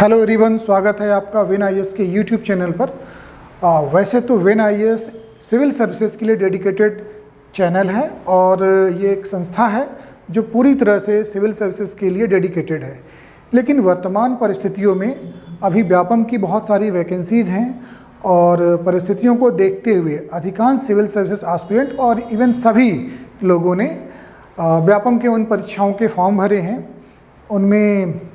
Hello everyone स्वागत है आपका वेन आई के यूट्यूब चैनल पर। आ, वैसे तो वेन आई सिविल सर्विसेज़ के लिए डेडिकेटेड चैनल है और ये एक संस्था है जो पूरी तरह से सिविल सर्विसेज़ के लिए डेडिकेटेड है। लेकिन वर्तमान परिस्थितियों में अभी व्यापम की बहुत सारी वैकेंसीज़ हैं और परिस्थितियों को देखते हुए अधिकांश सिविल सर्विसेज़ आस्पिरेंट और इवन सभी लोगों ने व्यापम के उन परीक्षाओं के फॉर्म भरे हैं। उनमें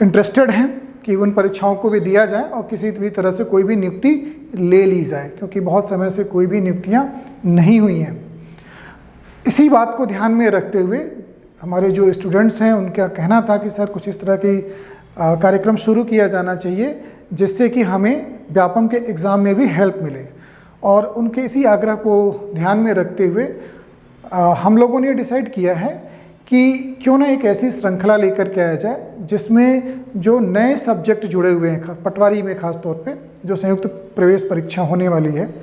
इंटरेस्टेड हैं कि उन परीक्षाओं को भी दिया जाए और किसी भी तरह से कोई भी नियुक्ति ले ली जाए, क्योंकि बहुत समय से कोई भी नियुक्तियाँ नहीं हुई हैं। इसी बात को ध्यान में रखते हुए हमारे जो स्टूडेंट्स हैं, उनका कहना था कि सर कुछ इस तरह की कार्यक्रम शुरू किया जाना चाहिए जिससे कि हमें व्यापम के एग्ज़ाम में भी हेल्प मिले। और उनके इसी आग्रह को ध्यान में रखते हुए हम लोगों ने डिसाइड किया है कि क्यों ना एक ऐसी श्रृंखला लेकर के आया जाए जिसमें जो नए सब्जेक्ट जुड़े हुए हैं, पटवारी में ख़ास तौर पे, जो संयुक्त प्रवेश परीक्षा होने वाली है,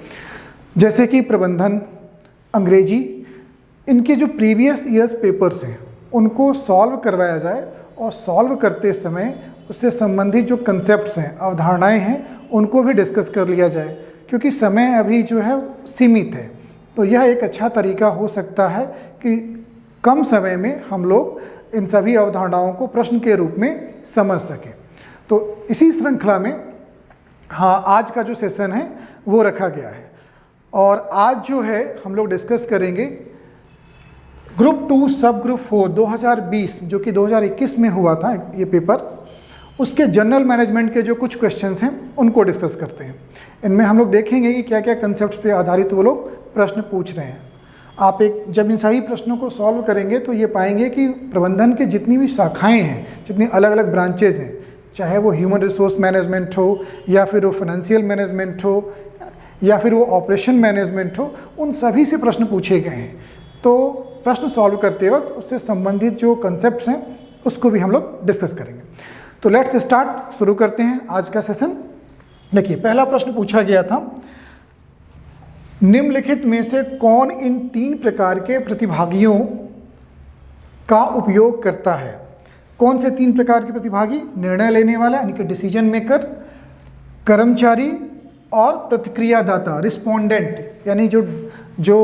जैसे कि प्रबंधन, अंग्रेज़ी, इनके जो प्रीवियस ईयर्स पेपर्स हैं, उनको सॉल्व करवाया जाए और सॉल्व करते समय उससे संबंधित जो कंसेप्ट हैं, अवधारणाएँ हैं, उनको भी डिस्कस कर लिया जाए, क्योंकि समय अभी जो है सीमित है। तो यह एक अच्छा तरीका हो सकता है कि कम समय में हम लोग इन सभी अवधारणाओं को प्रश्न के रूप में समझ सकें। तो इसी श्रृंखला में हाँ आज का जो सेशन है, वो रखा गया है। और आज जो है, हम लोग डिस्कस करेंगे group two sub group four 2020 जो कि 2021 में हुआ था ये पेपर उसके जनरल मैनेजमेंट के जो कुछ क्वेश्चंस हैं, उनको डिस्कस करते हैं। इनमें हम लोग देखेंगे कि क्या क्या कंसेप्ट पे आधारित वो लोग प्रश्न पूछ रहे हैं। आप एक, जब इन सही प्रश्नों को सॉल्व करेंगे तो ये पाएँगे कि प्रबंधन के जितनी भी शाखाएँ हैं, जितनी अलग अलग ब्रांचेज हैं, चाहे वो ह्यूमन रिसोर्स मैनेजमेंट हो, या फिर वो फाइनेंशियल मैनेजमेंट हो, या फिर वो ऑपरेशन मैनेजमेंट हो, उन सभी से प्रश्न पूछे गए हैं। तो प्रश्न सॉल्व करते वक्त उससे संबंधित जो कंसेप्ट हैं, उसको भी हम लोग डिस्कस करेंगे। तो लेट्स स्टार्ट शुरू करते हैं आज का सेशन देखिए, पहला प्रश्न पूछा गया था निम्नलिखित में से कौन इन तीन प्रकार के प्रतिभागियों का उपयोग करता है? कौन से तीन प्रकार के प्रतिभागी? निर्णय लेने वाला, यानी कि डिसीज़न मेकर कर्मचारी और प्रतिक्रियादाता रिस्पोंडेंट यानी जो जो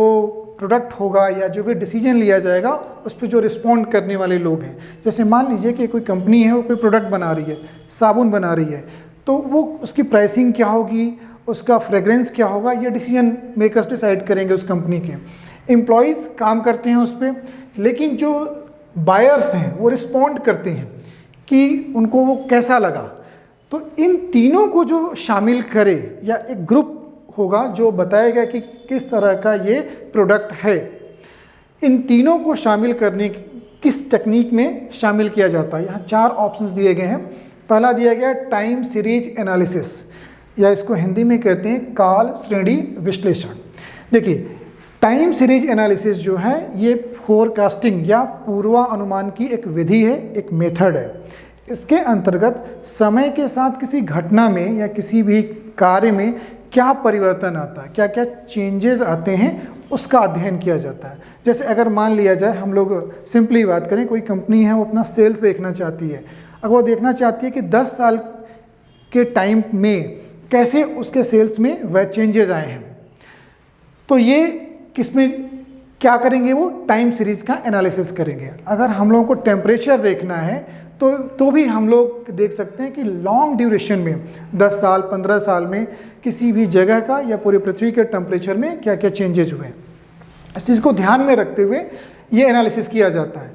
प्रोडक्ट होगा या जो भी डिसीज़न लिया जाएगा, उस पर जो रिस्पॉन्ड करने वाले लोग हैं। जैसे मान लीजिए कि कोई कंपनी है, वो कोई प्रोडक्ट बना रही है, साबुन बना रही है तो वो उसकी प्राइसिंग क्या होगी? उसका फ्रेगरेंस क्या होगा? ये डिसीज़न मेकर्स डिसाइड करेंगे उस कंपनी के। एम्प्लॉयज़ काम करते हैं उस पर लेकिन जो बायर्स हैं, वो रिस्पॉन्ड करते हैं कि उनको वो कैसा लगा। तो इन तीनों को जो शामिल करे, या एक ग्रुप होगा जो बताएगा कि किस तरह का ये प्रोडक्ट है, इन तीनों को शामिल करने किस टेक्निक में शामिल किया जाता है? यहाँ चार ऑप्शंस दिए गए हैं। पहला दिया गया टाइम सीरीज़ एनालिसिस या इसको हिंदी में कहते हैं काल श्रेणी विश्लेषण। देखिए, टाइम सीरीज़ एनालिसिस जो है, ये फोरकास्टिंग या पूर्वानुमान की एक विधि है, एक मेथड है। इसके अंतर्गत समय के साथ किसी घटना में या किसी भी कार्य में क्या परिवर्तन आता है क्या क्या चेंजेस आते हैं, उसका अध्ययन किया जाता है। जैसे अगर मान लिया जाए, हम लोग सिंपली बात करें, कोई कंपनी है, वो अपना सेल्स देखना चाहती है। अगर वो देखना चाहती है कि 10 साल के टाइम में कैसे उसके सेल्स में वह चेंजेस आए हैं। तो ये किसमें, क्या करेंगे वो? टाइम सीरीज़ का एनालिसिस करेंगे। अगर हम लोगों को टेम्परेचर देखना है तो तो भी हम लोग देख सकते हैं कि लॉन्ग ड्यूरेशन में 10 साल 15 साल में, किसी भी जगह का या पूरी पृथ्वी के टेम्परेचर में क्या क्या चेंजेज हुए हैं। इस चीज़ को ध्यान में रखते हुए ये एनालिसिस किया जाता है।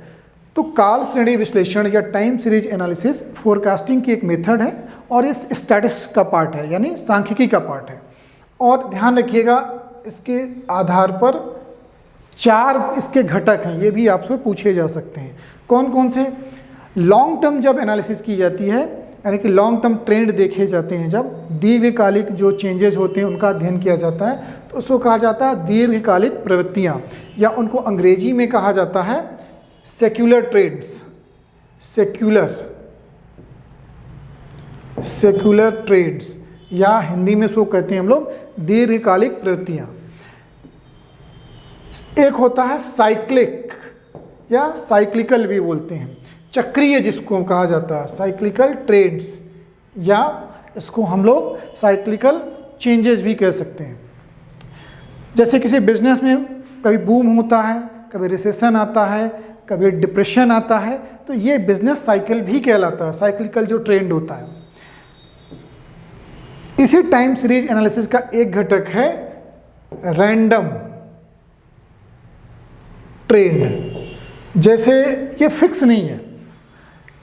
तो काल श्रेणी विश्लेषण या टाइम सीरीज़ एनालिसिस फोरकास्टिंग की एक मेथड है और इस स्टैटिस्टिक्स का पार्ट है, यानी सांख्यिकी का पार्ट है। और ध्यान रखिएगा, इसके आधार पर चार इसके घटक हैं, ये भी आपसे पूछे जा सकते हैं। कौन कौन से? लॉन्ग टर्म जब एनालिसिस की जाती है, यानी कि लॉन्ग टर्म ट्रेंड देखे जाते हैं, जब दीर्घकालिक जो चेंजेस होते हैं, उनका अध्ययन किया जाता है तो उसको कहा जाता है दीर्घकालिक प्रवृत्तियाँ, या उनको अंग्रेज़ी में कहा जाता है secular trends secular secular trends या हिंदी में सो कहते हैं हम लोग दीर्घकालिक प्रवृत्तियाँ। एक होता है साइक्लिक या साइक्लिकल भी बोलते हैं। चक्रीय जिसको कहा जाता है साइक्लिकल ट्रेंड्स या इसको हम लोग साइक्लिकल चेंजेस भी कह सकते हैं। जैसे किसी बिज़नेस में कभी बूम होता है, कभी रिसेशन आता है कभी डिप्रेशन आता है तो ये बिज़नेस साइकिल भी कहलाता है साइक्लिकल जो ट्रेंड होता है। इसी टाइम सीरीज़ एनालिसिस का एक घटक है रैंडम ट्रेंड। जैसे ये फिक्स नहीं है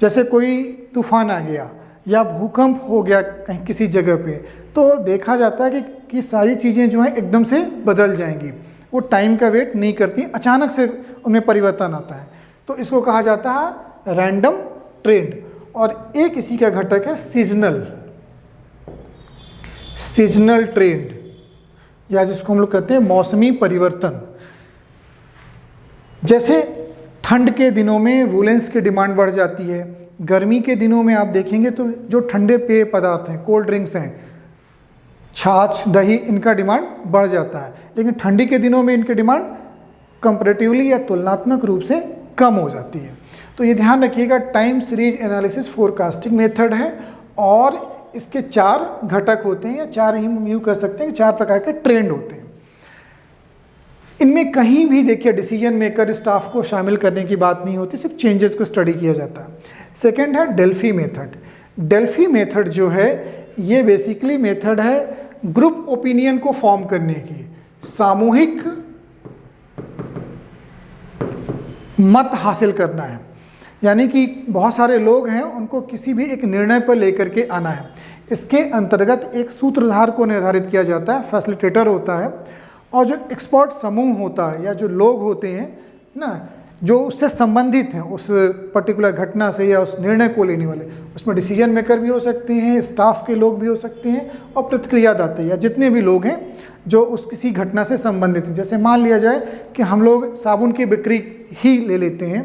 जैसे कोई तूफ़ान आ गया या भूकंप हो गया कहीं किसी जगह पे तो देखा जाता है कि, कि सारी चीज़ें जो हैं एकदम से बदल जाएँगी। वो टाइम का वेट नहीं करती अचानक से उनमें परिवर्तन आता है। तो इसको कहा जाता है रैंडम ट्रेंड और एक इसी का घटक है सीजनल सीजनल ट्रेंड या जिसको हम लोग कहते हैं मौसमी परिवर्तन। जैसे ठंड के दिनों में वुलेंस की डिमांड बढ़ जाती है, गर्मी के दिनों में आप देखेंगे तो जो ठंडे पेय पदार्थ हैं कोल्ड ड्रिंक्स हैं, छाछ, दही, इनका डिमांड बढ़ जाता है। लेकिन ठंडी के दिनों में इनकी डिमांड कंपेरेटिवली या तुलनात्मक रूप से कम हो जाती है। तो ये ध्यान रखिएगा time series analysis forecasting method है और इसके चार घटक होते हैं या चार ही यू कर सकते हैं चार प्रकार के ट्रेंड होते हैं। इनमें कहीं भी देखिए डिसीज़न मेकर स्टाफ को शामिल करने की बात नहीं होती, सिर्फ़ चेंजेस को स्टडी किया जाता है। सेकेंड है डेल्फी मेथड डेल्फी मेथड जो है, ये बेसिकली मेथड है ग्रुप ओपिनियन को फॉर्म करने की। सामूहिक मत हासिल करना है। यानी कि बहुत सारे लोग हैं, उनको किसी भी एक निर्णय पर लेकर के आना है। इसके अंतर्गत एक सूत्रधार को निर्धारित किया जाता है फैसिलिटेटर होता है। और जो एक्सपर्ट समूह होता है या जो लोग होते हैं, ना जो उससे संबंधित हैं, उस पर्टिकुलर घटना से या उस निर्णय को लेने वाले, उसमें डिसीज़न मेकर भी हो सकते हैं स्टाफ के लोग भी हो सकते हैं और प्रतिक्रियादाता या जितने भी लोग हैं जो उस किसी घटना से संबंधित हैं। जैसे मान लिया जाए कि हम लोग साबुन की बिक्री ही ले लेते हैं,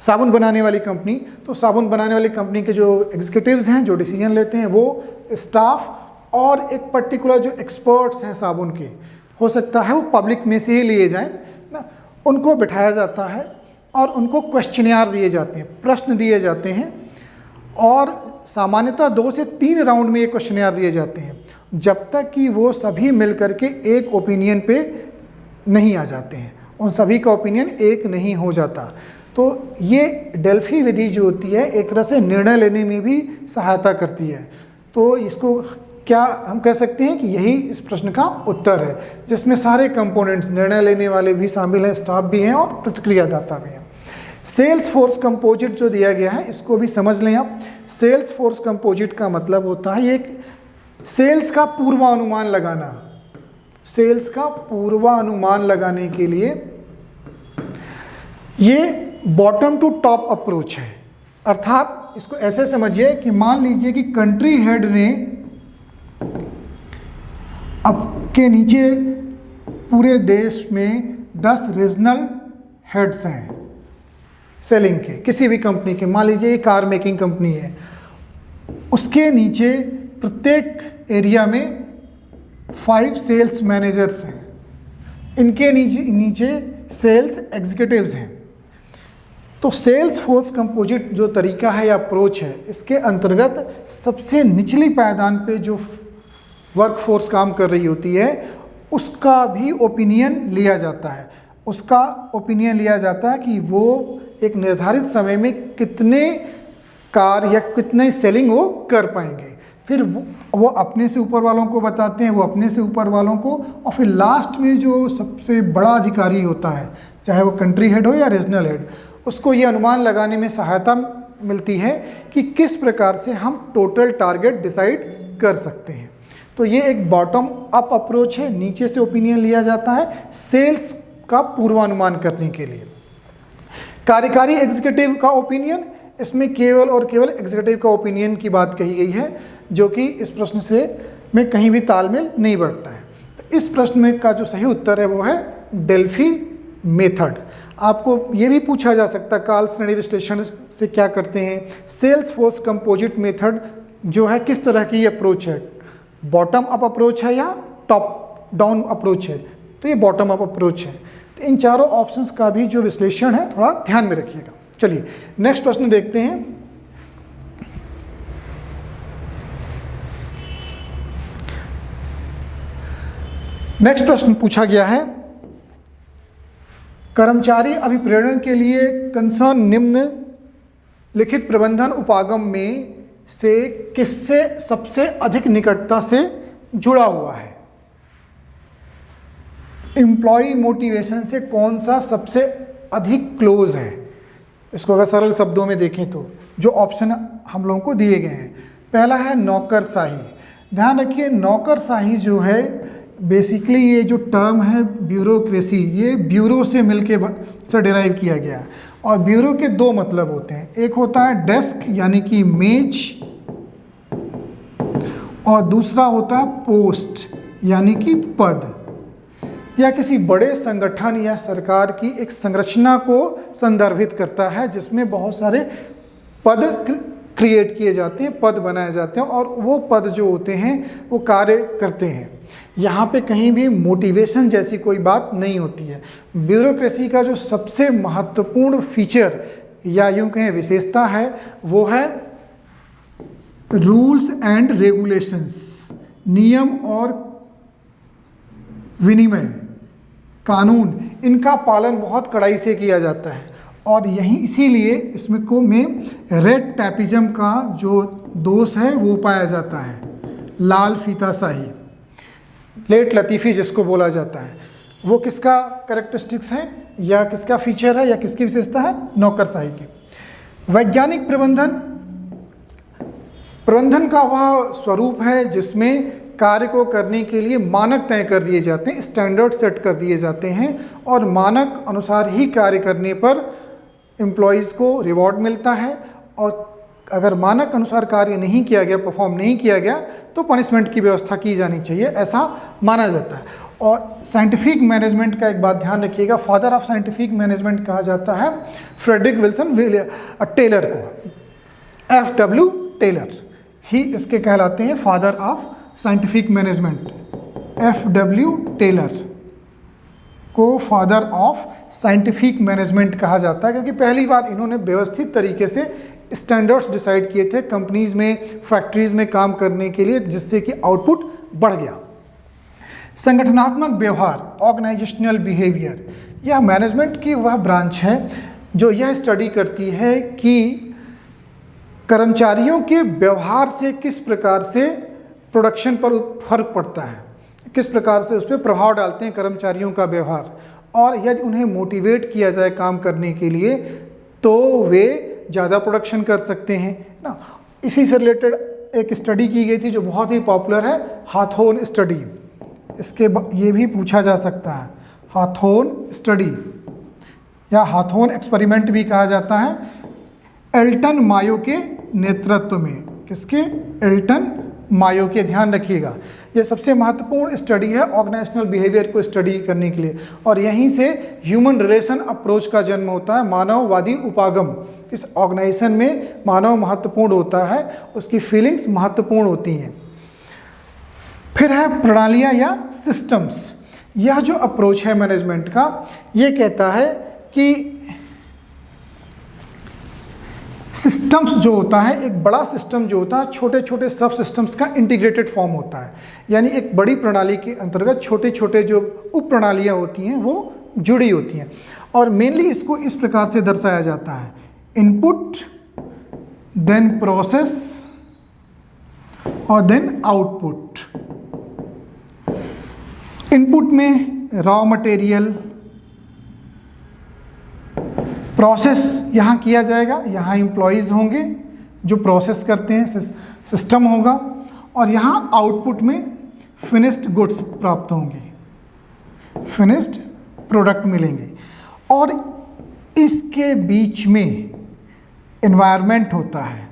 साबुन बनाने वाली कंपनी तो साबुन बनाने वाली कंपनी के जो एग्जीक्यूटिव्स हैं, जो डिसीज़न लेते हैं, वो स्टाफ और एक पर्टिकुलर जो एक्सपर्ट्स हैं साबुन के, हो सकता है वो पब्लिक में से ही लिए जाएँ उनको बिठाया जाता है और उनको क्वेश्चनियार दिए जाते हैं, प्रश्न दिए जाते हैं और सामान्यतः दो से तीन राउंड में ये क्वेश्चनियार दिए जाते हैं, जब तक कि वो सभी मिल करके एक ओपिनियन पे नहीं आ जाते हैं, उन सभी का ओपिनियन एक नहीं हो जाता। तो ये डेल्फी विधि जो होती है, एक तरह से निर्णय लेने में भी सहायता करती है। तो इसको क्या हम कह सकते हैं कि यही इस प्रश्न का उत्तर है, जिसमें सारे कंपोनेंट्स निर्णय लेने वाले भी शामिल हैं स्टाफ भी हैं और प्रतिक्रियादाता भी हैं। सेल्स फोर्स कंपोजिट जो दिया गया है, इसको भी समझ लें आप। सेल्स फोर्स कंपोजिट का मतलब होता है एक सेल्स का पूर्वानुमान लगाना। सेल्स का पूर्वानुमान लगाने के लिए ये बॉटम टू टॉप अप्रोच है। अर्थात इसको ऐसे समझिए कि मान लीजिए कि कंट्री हेड ने अब के नीचे पूरे देश में 10 रीजनल हेड्स हैं। सेलिंग के, किसी भी कंपनी के। मान लीजिए कार मेकिंग कंपनी है। उसके नीचे प्रत्येक एरिया में फाइव सेल्स मैनेजर्स हैं। इनके नीचे नीचे सेल्स एग्जीक्यूटिव्स हैं। तो सेल्स फोर्स कंपोजिट जो तरीका है या अप्रोच है, इसके अंतर्गत सबसे निचली पायदान पे जो वर्क फोर्स काम कर रही होती है, उसका भी ओपिनियन लिया जाता है। उसका ओपिनियन लिया जाता है कि वो एक निर्धारित समय में कितने कार या कितने सेलिंग वो कर पाएँगे। फिर वो अपने से ऊपर वालों को बताते हैं, वो अपने से ऊपर वालों को, और फिर लास्ट में जो सबसे बड़ा अधिकारी होता है, चाहे वो कंट्री हेड हो या रीजनल हेड उसको ये अनुमान लगाने में सहायता मिलती है कि किस प्रकार से हम टोटल टारगेट डिसाइड कर सकते हैं। तो ये एक बॉटम अप अप्रोच है, नीचे से ओपिनियन लिया जाता है सेल्स का पूर्वानुमान करने के लिए। कार्यकारी एग्जीक्यूटिव का ओपिनियन इसमें केवल और केवल एग्जीक्यूटिव का ओपिनियन की बात कही गई है, जो कि इस प्रश्न से में कहीं भी तालमेल नहीं बढ़ता है। तो इस प्रश्न में का जो सही उत्तर है वो है डेल्फी मेथड आपको ये भी पूछा जा सकता है काल श्रेणी विश्लेषण से क्या करते हैं? सेल्स फोर्स कंपोजिट मेथड जो है किस तरह की अप्रोच है? बॉटम अप अप्रोच है या टॉप डाउन अप्रोच है? तो ये बॉटम अप अप्रोच है। तो इन चारों ऑप्शंस का भी जो विश्लेषण है, थोड़ा ध्यान में रखिएगा। चलिए नेक्स्ट प्रश्न देखते हैं। नेक्स्ट प्रश्न पूछा गया है। कर्मचारी अभिप्रेरण के लिए कंसर्न निम्न लिखित प्रबंधन उपागम में से किससे सबसे अधिक निकटता से जुड़ा हुआ है? एम्प्लॉय मोटिवेशन से कौन सा सबसे अधिक क्लोज है? इसको अगर सरल शब्दों में देखें तो जो ऑप्शन हम लोगों को दिए गए हैं। पहला है नौकरशाही। ध्यान रखिए, नौकरशाही जो है बेसिकली ये जो टर्म है ब्यूरोक्रेसी ये ब्यूरो से मिलके से डिराइव किया गया। है और ब्यूरो के दो मतलब होते हैं। एक होता है डेस्क, यानी कि मेज, और दूसरा होता है पोस्ट, यानी कि पद। या किसी बड़े संगठन या सरकार की एक संरचना को संदर्भित करता है, जिसमें बहुत सारे पद क्रिएट किए जाते हैं, पद बनाए जाते हैं, और वो पद जो होते हैं, वो कार्य करते हैं। यहाँ पे कहीं भी मोटिवेशन जैसी कोई बात नहीं होती है। ब्यूरोक्रेसी का जो सबसे महत्वपूर्ण फीचर या यूँ कहें विशेषता है, वो है रूल्स एंड रेगुलेशंस नियम और विनिमय, कानून, इनका पालन बहुत कड़ाई से किया जाता है। और यही इसीलिए इसमें को में रेड टैपिज्म का जो दोष है, वो पाया जाता है। लाल फीता शाही लेट लतीफ़ी जिसको बोला जाता है, वो किसका करेक्टरिस्टिक्स है, या किसका फीचर है, या किसकी विशेषता है? नौकरशाही की। वैज्ञानिक प्रबंधन प्रबंधन का वह स्वरूप है जिसमें कार्य को करने के लिए मानक तय कर दिए जाते हैं स्टैंडर्ड सेट कर दिए जाते हैं, और मानक अनुसार ही कार्य करने पर एम्प्लॉयज़ को रिवॉर्ड मिलता है, और अगर मानक अनुसार कार्य नहीं किया गया परफॉर्म नहीं किया गया तो पनिशमेंट की व्यवस्था की जानी चाहिए, ऐसा माना जाता है। और साइंटिफिक मैनेजमेंट का एक बात ध्यान रखिएगा फादर ऑफ़ साइंटिफिक मैनेजमेंट कहा जाता है फ्रेडरिक विल्सन टेलर को। एफ़ डब्ल्यू टेलर ही इसके कहलाते हैं father of scientific management F W Taylor को फादर ऑफ़ साइंटिफिक मैनेजमेंट कहा जाता है, क्योंकि पहली बार इन्होंने व्यवस्थित तरीके से स्टैंडर्ड्स डिसाइड किए थे कंपनीज़ में फैक्ट्रीज में काम करने के लिए, जिससे कि आउटपुट बढ़ गया। संगठनात्मक व्यवहार ऑर्गेनाइजेशनल बिहेवियर यह मैनेजमेंट की वह ब्रांच है जो यह स्टडी करती है कि कर्मचारियों के व्यवहार से किस प्रकार से प्रोडक्शन पर फ़र्क पड़ता है, किस प्रकार से उस पर प्रभाव डालते हैं कर्मचारियों का व्यवहार। और यदि उन्हें मोटिवेट किया जाए काम करने के लिए तो वे ज़्यादा प्रोडक्शन कर सकते हैं ना? इसी से रिलेटेड एक स्टडी की गई थी जो बहुत ही पॉपुलर है हाथोन स्टडी इसके ये भी पूछा जा सकता है हाथोन स्टडी या हाथोन एक्सपेरिमेंट भी कहा जाता है एल्टन मायो के नेतृत्व में। किसके? एल्टन मायो के, ध्यान रखिएगा। ये सबसे महत्वपूर्ण स्टडी है ऑर्गेनाइजेशनल बिहेवियर को स्टडी करने के लिए। और यहीं से ह्यूमन रिलेशन अप्रोच का जन्म होता है, मानववादी उपागम। इस ऑर्गेनाइजेशन में मानव महत्वपूर्ण होता है, उसकी फीलिंग्स महत्वपूर्ण होती हैं। फिर है प्रणालियाँ या सिस्टम्स यह जो अप्रोच है मैनेजमेंट का, ये कहता है कि सिस्टम्स जो होता है, एक बड़ा सिस्टम जो होता है छोटे छोटे सब सिस्टम्स का इंटीग्रेटेड फॉर्म होता है। यानी एक बड़ी प्रणाली के अंतर्गत छोटे छोटे जो उप प्रणालियाँ होती हैं, वो जुड़ी होती हैं। और मेनली इसको इस प्रकार से दर्शाया जाता है। इनपुट देन प्रोसेस और देन आउटपुट इनपुट में रॉ मटेरियल प्रोसेस यहाँ किया जाएगा, यहाँ एम्प्लॉयज़ होंगे जो प्रोसेस करते हैं सिस्टम होगा और यहाँ आउटपुट में फिनिश्ड गुड्स प्राप्त होंगे। फिनिश्ड प्रोडक्ट मिलेंगे और इसके बीच में इन्वायरमेंट होता है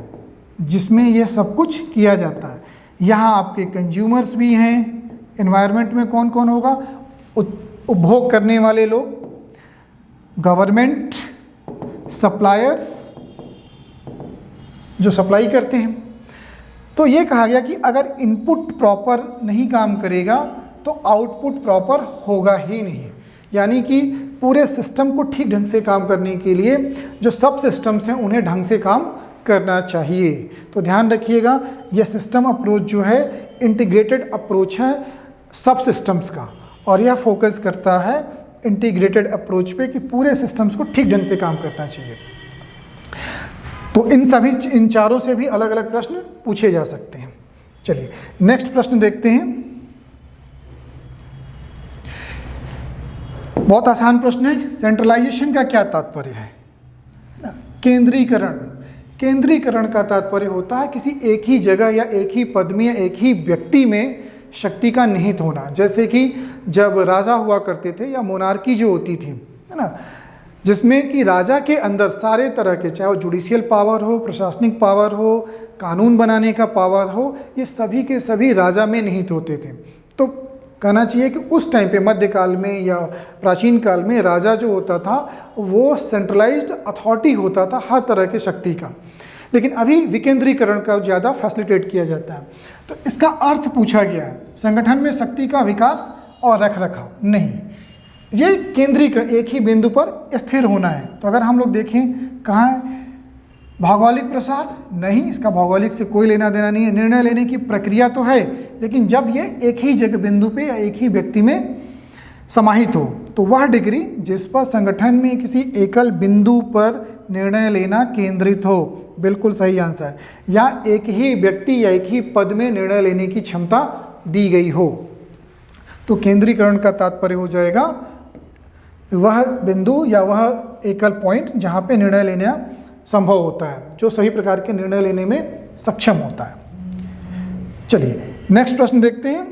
जिसमें यह सब कुछ किया जाता है। यहाँ आपके कंज्यूमर्स भी हैं इन्वायरमेंट में कौन कौन होगा उपभोग करने वाले लोग गवर्नमेंट सप्लायर्स जो सप्लाई करते हैं। तो ये कहा गया कि अगर इनपुट प्रॉपर नहीं काम करेगा तो आउटपुट प्रॉपर होगा ही नहीं। यानी कि पूरे सिस्टम को ठीक ढंग से काम करने के लिए जो सब सिस्टम्स हैं, उन्हें ढंग से काम करना चाहिए। तो ध्यान रखिएगा यह सिस्टम अप्रोच जो है इंटीग्रेटेड अप्रोच है सब सिस्टम्स का। और यह फोकस करता है इंटीग्रेटेड अप्रोच पे कि पूरे सिस्टम्स को ठीक ढंग से काम करना चाहिए। तो इन सभी, इन चारों से भी अलग अलग प्रश्न पूछे जा सकते हैं। चलिए नेक्स्ट प्रश्न देखते हैं। बहुत आसान प्रश्न है सेंट्रलाइजेशन का क्या तात्पर्य है? केंद्रीकरण। केंद्रीकरण का तात्पर्य होता है किसी एक ही जगह या एक ही पद में या एक ही व्यक्ति में शक्ति का निहित होना। जैसे कि जब राजा हुआ करते थे या मोनार्की जो होती थी, है ना? जिसमें कि राजा के अंदर सारे तरह के, चाहे वो जुडिशियल पावर हो, प्रशासनिक पावर हो, कानून बनाने का पावर हो, ये सभी के सभी राजा में निहित होते थे। तो कहना चाहिए कि उस टाइम पे, मध्यकाल में या प्राचीन काल में राजा जो होता था, वो सेंट्रलाइज्ड अथॉरिटी होता था हर तरह के शक्ति का। लेकिन अभी विकेंद्रीकरण का ज़्यादा फैसिलिटेट किया जाता है। तो इसका अर्थ पूछा गया है, संगठन में शक्ति का विकास और रख रखाव नहीं। ये केंद्रीकरण, एक ही बिंदु पर स्थिर होना है। तो अगर हम लोग देखें, कहाँ है? भौगोलिक प्रसार? नहीं, इसका भौगोलिक से कोई लेना देना नहीं है। निर्णय लेने की प्रक्रिया तो है, लेकिन जब ये एक ही जगह बिंदु पे या एक ही व्यक्ति में समाहित हो तो वह डिग्री जिस पर संगठन में किसी एकल बिंदु पर निर्णय लेना केंद्रित हो। बिल्कुल सही आंसर या एक ही व्यक्ति या एक ही पद में निर्णय लेने की क्षमता दी गई हो। तो केंद्रीकरण का तात्पर्य हो जाएगा, वह बिंदु या वह एकल पॉइंट जहाँ पे निर्णय लेना संभव होता है, जो सही प्रकार के निर्णय लेने में सक्षम होता है। चलिए नेक्स्ट प्रश्न देखते हैं।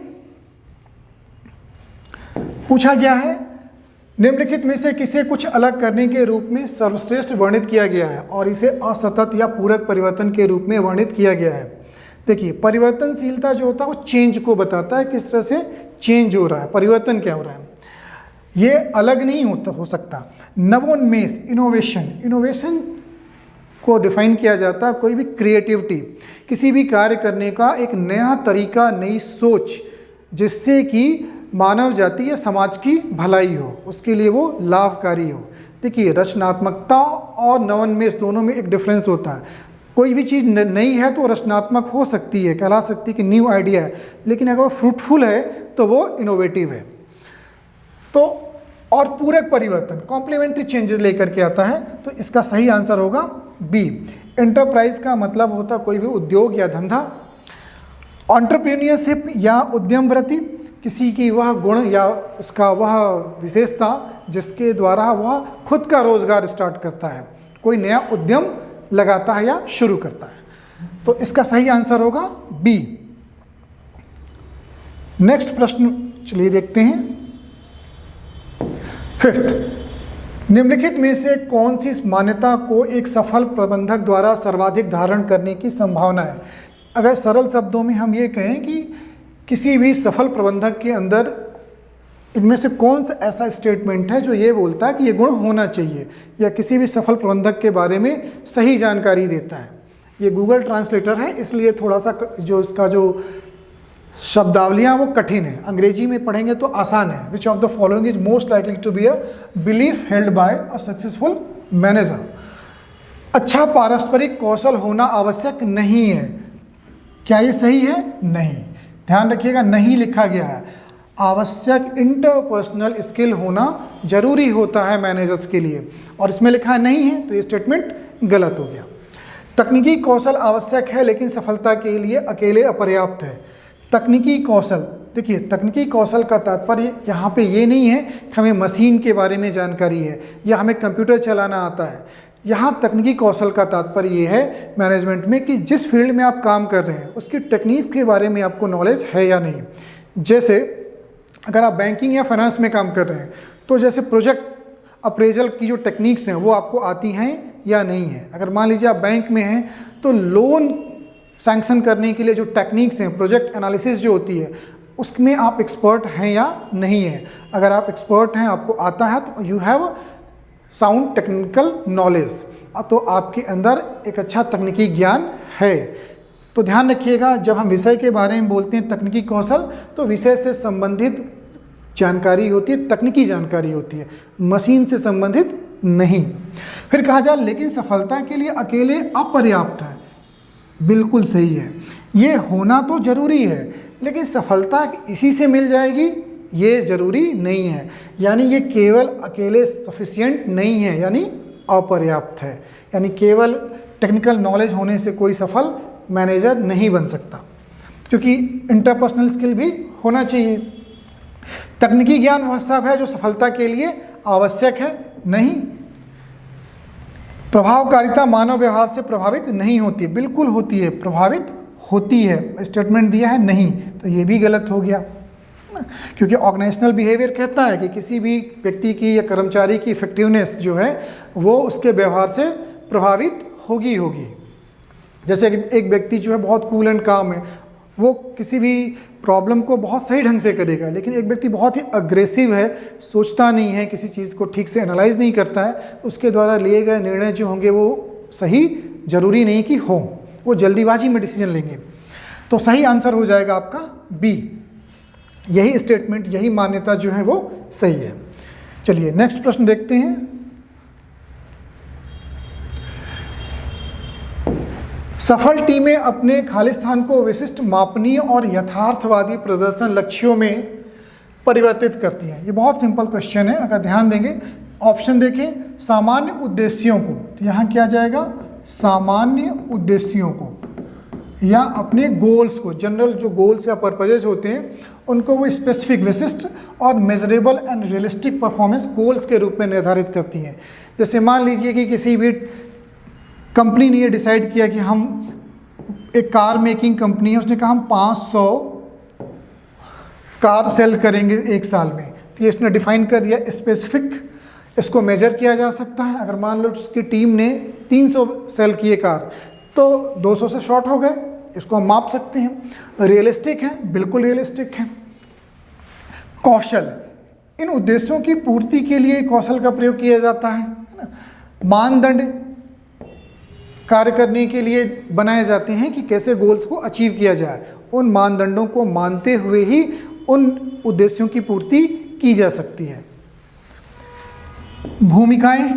पूछा गया है निम्नलिखित में से किसे कुछ अलग करने के रूप में सर्वश्रेष्ठ वर्णित किया गया है और इसे असतत या पूरक परिवर्तन के रूप में वर्णित किया गया है? देखिए, परिवर्तनशीलता जो होता है वो चेंज को बताता है, किस तरह से चेंज हो रहा है, परिवर्तन क्या हो रहा है। ये अलग नहीं होता, हो सकता। नवोन्मेष इनोवेशन इनोवेशन को डिफाइन किया जाता है कोई भी क्रिएटिविटी किसी भी कार्य करने का एक नया तरीका, नई सोच, जिससे कि मानव जाति या समाज की भलाई हो, उसके लिए वो लाभकारी हो। देखिए, रचनात्मकता और नवोन्मेष दोनों में एक डिफरेंस होता है। कोई भी चीज़ नई है तो रचनात्मक हो सकती है, कहला सकती है कि न्यू आइडिया है, लेकिन अगर वो फ्रूटफुल है तो वो इनोवेटिव है। तो और पूरक परिवर्तन कॉम्प्लीमेंट्री चेंजेस लेकर के आता है तो इसका सही आंसर होगा बी एंटरप्राइज का मतलब होता कोई भी उद्योग या धंधा ऑन्टरप्रीनियरशिप या उद्यम वृत्ति किसी की वह गुण या उसका वह विशेषता जिसके द्वारा वह खुद का रोज़गार स्टार्ट करता है, कोई नया उद्यम लगाता है या शुरू करता है। तो इसका सही आंसर होगा बी नेक्स्ट प्रश्न, चलिए देखते हैं। फिफ्थ निम्नलिखित में से कौन सी मान्यता को एक सफल प्रबंधक द्वारा सर्वाधिक धारण करने की संभावना है? अगर सरल शब्दों में हम ये कहें कि किसी भी सफल प्रबंधक के अंदर इनमें से कौन सा ऐसा स्टेटमेंट है जो ये बोलता है कि ये गुण होना चाहिए या किसी भी सफल प्रबंधक के बारे में सही जानकारी देता है। ये गूगल ट्रांसलेटर है, इसलिए थोड़ा सा जो इसका जो शब्दावलियाँ वो कठिन है। अंग्रेज़ी में पढ़ेंगे तो आसान है। Which of the following is most likely to be a belief held by a successful manager अच्छा पारस्परिक कौशल होना आवश्यक नहीं है। क्या ये सही है? नहीं। ध्यान रखिएगा, नहीं लिखा गया है। आवश्यक इंटरपर्सनल स्किल होना ज़रूरी होता है मैनेजर्स के लिए। और इसमें लिखा नहीं है तो ये स्टेटमेंट गलत हो गया। तकनीकी कौशल आवश्यक है, लेकिन सफलता के लिए अकेले अपर्याप्त है। तकनीकी कौशल, देखिए, तकनीकी कौशल का तात्पर्य यहाँ पे ये नहीं है कि हमें मशीन के बारे में जानकारी है या हमें कंप्यूटर चलाना आता है। यहाँ तकनीकी कौशल का तात्पर्य ये है मैनेजमेंट में कि जिस फ़ील्ड में आप काम कर रहे हैं, उसकी टेक्निक के बारे में आपको नॉलेज है या नहीं। जैसे, अगर आप बैंकिंग या फाइनेंस में काम कर रहे हैं तो जैसे प्रोजेक्ट अप्रेजल की जो टेक्निक्स हैं, वो आपको आती हैं या नहीं है? अगर मान लीजिए आप बैंक में हैं तो लोन सैंक्शन करने के लिए जो टेक्निक्स हैं प्रोजेक्ट एनालिसिस जो होती है, उसमें आप एक्सपर्ट हैं या नहीं हैं? अगर आप एक्सपर्ट हैं, आपको आता है तो you have sound technical knowledge तो आपके अंदर एक अच्छा तकनीकी ज्ञान है। तो ध्यान रखिएगा, जब हम विषय के बारे में बोलते हैं तकनीकी कौशल तो विषय से संबंधित जानकारी होती है, तकनीकी जानकारी होती है। मशीन से संबंधित नहीं। फिर कहा जाए, लेकिन सफलता के लिए अकेले अपर्याप्त है। बिल्कुल सही है। ये होना तो ज़रूरी है, लेकिन सफलता इसी से मिल जाएगी ये ज़रूरी नहीं है। यानी ये केवल अकेले सफिशियंट नहीं है, यानी अपर्याप्त है। यानी केवल टेक्निकल नॉलेज होने से कोई सफल मैनेजर नहीं बन सकता। क्योंकि इंटरपर्सनल स्किल भी होना चाहिए। तकनीकी ज्ञान वह सब है जो सफलता के लिए आवश्यक है, नहीं। प्रभावकारिता मानव व्यवहार से प्रभावित नहीं होती। बिल्कुल होती है, प्रभावित होती है। स्टेटमेंट दिया है, नहीं। तो ये भी गलत हो गया। क्योंकि ऑर्गेनाइजेशनल बिहेवियर कहता है कि किसी भी व्यक्ति की या कर्मचारी की इफेक्टिवनेस जो है, वो उसके व्यवहार से प्रभावित होगी होगी। जैसे एक व्यक्ति जो है बहुत कूल एंड काम है, वो किसी भी प्रॉब्लम को बहुत सही ढंग से करेगा, लेकिन एक व्यक्ति बहुत ही अग्रेसिव है, सोचता नहीं है, किसी चीज़ को ठीक से एनालाइज नहीं करता है, उसके द्वारा लिए गए निर्णय जो होंगे वो सही, ज़रूरी नहीं कि हो। वो जल्दीबाजी में डिसीज़न लेंगे। तो सही आंसर हो जाएगा आपका बी यही स्टेटमेंट यही मान्यता जो है वो सही है। चलिए नेक्स्ट प्रश्न देखते हैं। सफल टीमें अपने खालिस्तान को विशिष्ट मापनीय और यथार्थवादी प्रदर्शन लक्ष्यों में परिवर्तित करती हैं। ये बहुत सिंपल क्वेश्चन है, अगर ध्यान देंगे। ऑप्शन देखें, सामान्य उद्देश्यों को। तो यहाँ क्या जाएगा? सामान्य उद्देश्यों को। या अपने गोल्स को जनरल जो गोल्स या पर्पजेज होते हैं, उनको वो स्पेसिफिक विशिष्ट और measurable and realistic performance goals के रूप में निर्धारित करती हैं। जैसे मान लीजिए कि किसी भी कंपनी ने ये डिसाइड किया कि हम एक कार मेकिंग कंपनी है, उसने कहा हम 500 कार सेल करेंगे एक साल में। तो ये उसने डिफाइन कर दिया स्पेसिफिक इसको मेजर किया जा सकता है। अगर मान लो उसकी टीम ने 300 सेल किए कार तो 200 से शॉर्ट हो गए। इसको हम माप सकते हैं। रियलिस्टिक है, बिल्कुल रियलिस्टिक है। कौशल। इन उद्देश्यों की पूर्ति के लिए कौशल का प्रयोग किया जाता है मानदंड कार्य करने के लिए बनाए जाते हैं कि कैसे गोल्स को अचीव किया जाए। उन मानदंडों को मानते हुए ही उन उद्देश्यों की पूर्ति की जा सकती है। भूमिकाएँ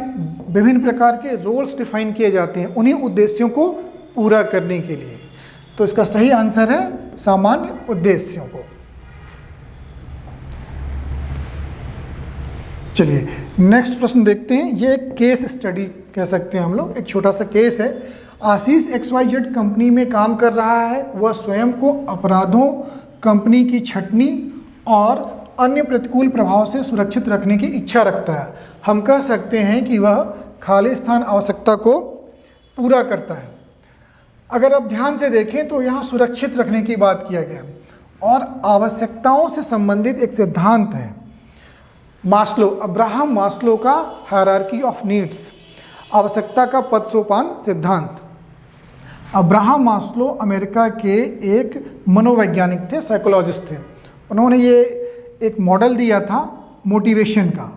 विभिन्न प्रकार के रोल्स डिफाइन किए जाते हैं उन्हीं उद्देश्यों को पूरा करने के लिए। तो इसका सही आंसर है सामान्य उद्देश्यों को। चलिए नेक्स्ट प्रश्न देखते हैं। ये एक केस स्टडी कह सकते हैं हम लोग। एक छोटा सा केस है। Ashish X Y Z company में काम कर रहा है। वह स्वयं को अपराधों कंपनी की छटनी और अन्य प्रतिकूल प्रभाव से सुरक्षित रखने की इच्छा रखता है। हम कह सकते हैं कि वह खाली स्थान आवश्यकता को पूरा करता है। अगर आप ध्यान से देखें तो यहाँ सुरक्षित रखने की बात किया गया और आवश्यकताओं से संबंधित एक सिद्धांत है। मास्लो, अब्राहम मास्लो का हायरार्की ऑफ़ नीड्स आवश्यकता का पद सोपान सिद्धांत। अब्राहम मास्लो अमेरिका के एक मनोवैज्ञानिक थे साइकोलॉजिस्ट थे। उन्होंने ये एक मॉडल दिया था मोटिवेशन का।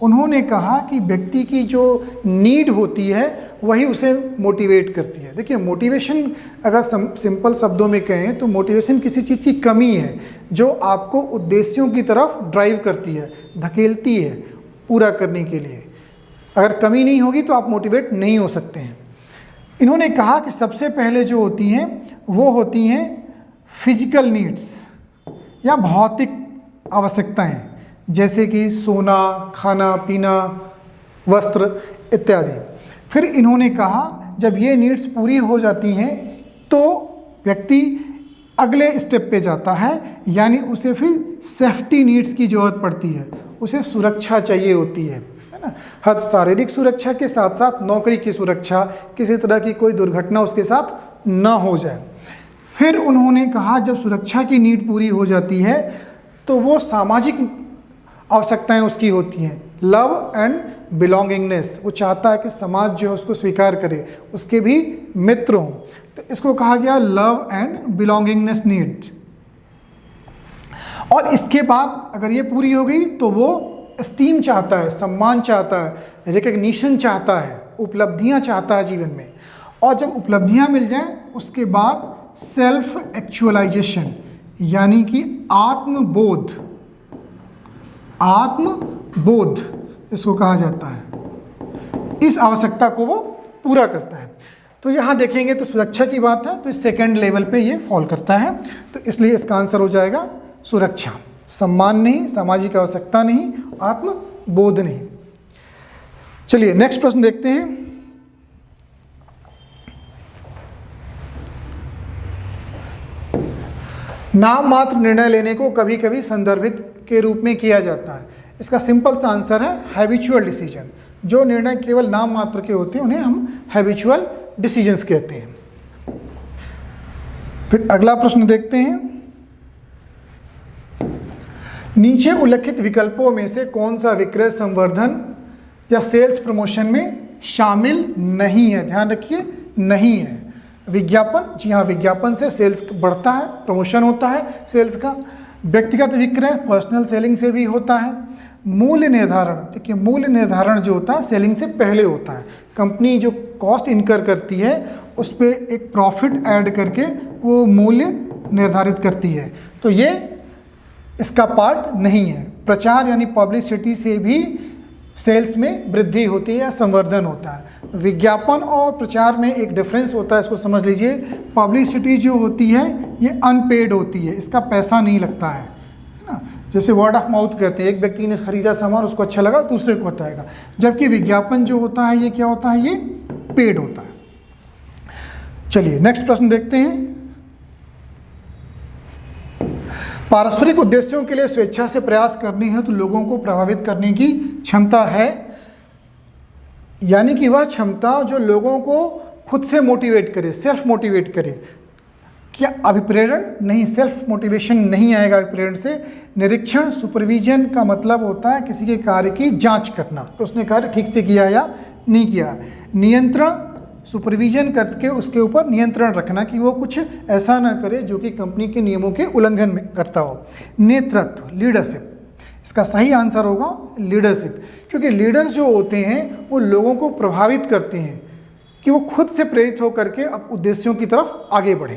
उन्होंने कहा कि व्यक्ति की जो नीड होती है, वही उसे मोटिवेट करती है। देखिए मोटिवेशन अगर सिंपल शब्दों में कहें तो मोटिवेशन किसी चीज़ की कमी है, जो आपको उद्देश्यों की तरफ़ ड्राइव करती है, धकेलती है पूरा करने के लिए। अगर कमी नहीं होगी तो आप मोटिवेट नहीं हो सकते हैं। इन्होंने कहा कि सबसे पहले जो होती हैं, वो होती हैं फ़िज़िकल नीड्स या भौतिक आवश्यकताएँ। जैसे कि सोना, खाना, पीना, वस्त्र इत्यादि। फिर इन्होंने कहा, जब ये नीड्स पूरी हो जाती हैं तो व्यक्ति अगले स्टेप पे जाता है, यानी उसे फिर सेफ्टी नीड्स की ज़रूरत पड़ती है। उसे सुरक्षा चाहिए होती है है ना? हर शारीरिक सुरक्षा के साथ साथ नौकरी की सुरक्षा, किसी तरह की कोई दुर्घटना उसके साथ ना हो जाए। फिर उन्होंने कहा, जब सुरक्षा की नीड पूरी हो जाती है तो वो सामाजिक आवश्यकताएँ उसकी होती हैं। लव एंड बिलोंगिंगनेस, वो चाहता है कि समाज जो है उसको स्वीकार करे, उसके भी मित्र हों। तो इसको कहा गया लव एंड बिलोंगिंगनेस नीड। और इसके बाद अगर ये पूरी हो गई तो वो स्टीम चाहता है, सम्मान चाहता है रिकग्निशन चाहता है, उपलब्धियाँ चाहता है जीवन में। और जब उपलब्धियाँ मिल जाएँ, उसके बाद सेल्फ एक्चुअलाइजेशन यानी कि आत्मबोध। आत्मबोध इसको कहा जाता है। इस आवश्यकता को वो पूरा करता है। तो यहाँ देखेंगे तो सुरक्षा की बात है तो इस सेकेंड लेवल पे ये फॉल करता है। तो इसलिए इसका आंसर हो जाएगा, सुरक्षा। सम्मान नहीं, सामाजिक आवश्यकता नहीं, आत्मबोध नहीं। चलिए नेक्स्ट प्रश्न देखते हैं। नाम मात्र निर्णय लेने को कभी कभी संदर्भित के रूप में किया जाता है। इसका सिंपल सा आंसर है हैबिचुअल डिसीज़न जो निर्णय केवल नाम मात्र के होते हैं, उन्हें हम हैबिचुअल डिसीजंस कहते हैं। फिर अगला प्रश्न देखते हैं। नीचे उल्लिखित विकल्पों में से कौन सा विक्रय संवर्धन या सेल्स प्रमोशन में शामिल नहीं है? ध्यान रखिए, नहीं है। विज्ञापन, जी हाँ विज्ञापन से सेल्स बढ़ता है प्रमोशन होता है सेल्स का व्यक्तिगत विक्रय पर्सनल सेलिंग से भी होता है। मूल्य निर्धारण, देखिए, मूल्य निर्धारण जो होता है सेलिंग से पहले होता है। कंपनी जो कॉस्ट इनकर करती है, उस पर एक प्रॉफिट ऐड करके वो मूल्य निर्धारित करती है। तो ये इसका पार्ट नहीं है। प्रचार यानी पब्लिसिटी से भी सेल्स में वृद्धि होती है या संवर्धन होता है। विज्ञापन और प्रचार में एक डिफरेंस होता है, इसको समझ लीजिए। पब्लिसिटी जो होती है, ये अनपेड होती है, इसका पैसा नहीं लगता है ना? जैसे वर्ड ऑफ़ माउथ कहते हैं, एक व्यक्ति ने खरीदा सामान, उसको अच्छा लगा, दूसरे को बताएगा। जबकि विज्ञापन जो होता है, ये क्या होता है? ये पेड होता है। चलिए नेक्स्ट प्रश्न देखते हैं। पारस्परिक उद्देश्यों के लिए स्वेच्छा से प्रयास करनी है तो लोगों को प्रभावित करने की क्षमता है। यानी कि वह क्षमता जो लोगों को खुद से मोटिवेट करे सेल्फ मोटिवेट करे। क्या अभिप्रेरण नहीं सेल्फ मोटिवेशन नहीं आएगा अभिप्रेरण से? निरीक्षण सुपरविजन का मतलब होता है किसी के कार्य की जाँच करना। तो उसने कार्य ठीक से किया या नहीं किया? नियंत्रण सुपरविजन करके उसके ऊपर नियंत्रण रखना कि वो कुछ ऐसा ना करे जो कि कंपनी के नियमों के उल्लंघन में करता हो। नेतृत्व लीडरशिप इसका सही आंसर होगा लीडरशिप क्योंकि लीडर्स जो होते हैं, वो लोगों को प्रभावित करते हैं कि वो खुद से प्रेरित होकर के अब उद्देश्यों की तरफ़ आगे बढ़े।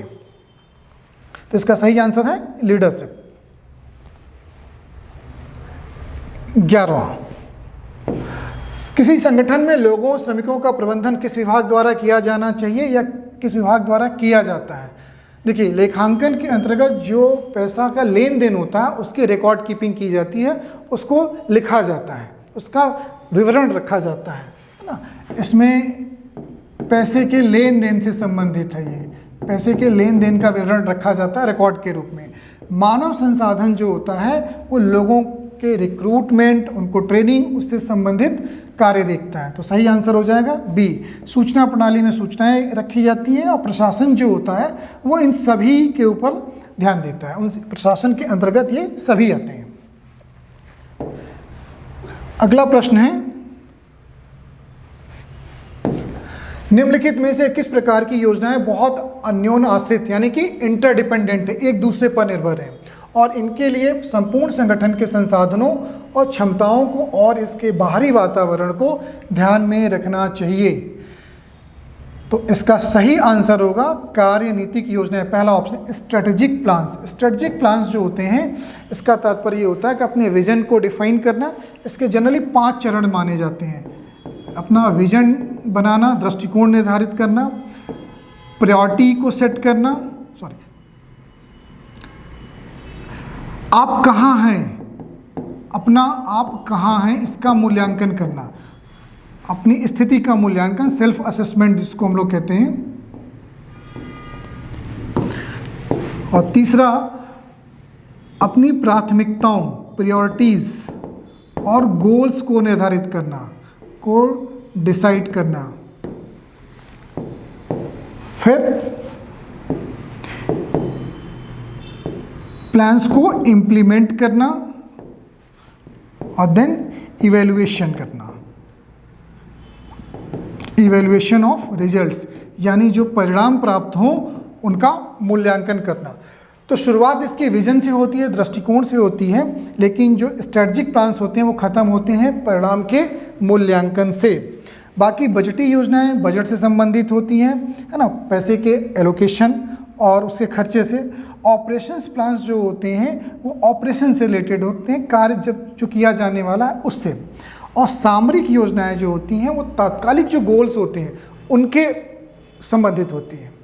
तो इसका सही आंसर है लीडरशिप ग्यारहवा। किसी संगठन में लोगों, श्रमिकों का प्रबंधन किस विभाग द्वारा किया जाना चाहिए या किस विभाग द्वारा किया जाता है? देखिए, लेखांकन के अंतर्गत जो पैसा का लेन देन होता है, उसकी रिकॉर्ड कीपिंग की जाती है, उसको लिखा जाता है, उसका विवरण रखा जाता है ना? इसमें पैसे के लेन देन से संबंधित है ये। पैसे के लेन देन का विवरण रखा जाता है रिकॉर्ड के रूप में। मानव संसाधन जो होता है, वो लोगों के रिक्रूटमेंट उनको ट्रेनिंग उससे संबंधित कार्य देखता है। तो सही आंसर हो जाएगा बी सूचना प्रणाली में सूचनाएँ रखी जाती हैं और प्रशासन जो होता है, वो इन सभी के ऊपर ध्यान देता है। उन प्रशासन के अंतर्गत ये सभी आते हैं। अगला प्रश्न है, निम्नलिखित में से किस प्रकार की योजनाएँ बहुत अन्योन आश्रित, यानी कि इंटरडिपेंडेंट है एक दूसरे पर निर्भर है? और इनके लिए संपूर्ण संगठन के संसाधनों और क्षमताओं को और इसके बाहरी वातावरण को ध्यान में रखना चाहिए। तो इसका सही आंसर होगा कार्यनीतिक योजनाएँ पहला option strategic plans strategic plans जो होते हैं, इसका तात्पर्य होता है कि अपने विजन को डिफाइन करना, इसके जनरली पाँच चरण माने जाते हैं। अपना विजन बनाना, दृष्टिकोण निर्धारित करना प्रायोरिटी को सेट करना सॉरी आप कहाँ हैं? अपना आप कहाँ हैं इसका मूल्यांकन करना। अपनी स्थिति का मूल्यांकन सेल्फ असेसमेंट जिसको हम लोग कहते हैं। और तीसरा, अपनी प्राथमिकताओं प्रायोरिटीज़ और गोल्स को निर्धारित करना, को डिसाइड करना। फिर प्लान्स को इम्प्लीमेंट करना और देन इवेल्युएशन करना। इवेल्युएशन ऑफ़ रिजल्ट्स यानी जो परिणाम प्राप्त हों, उनका मूल्यांकन करना। तो शुरुआत इसके विजन से होती है, दृष्टिकोण से होती है, लेकिन जो स्ट्रेटजिक प्लान्स होते हैं, वो ख़त्म होते हैं परिणाम के मूल्यांकन से। बाकी बजटी योजनाएँ बजट से संबंधित होती हैं, है ना? पैसे के एलोकेशन और उसके खर्चे से ऑपरेशंस प्लान्स जो होते हैं, वो ऑपरेशन से रिलेटेड होते हैं, कार्य जब जो किया जाने वाला है उससे। और सामरिक योजनाएँ जो होती हैं, वो तात्कालिक जो गोल्स होते हैं, उनके संबंधित होती हैं।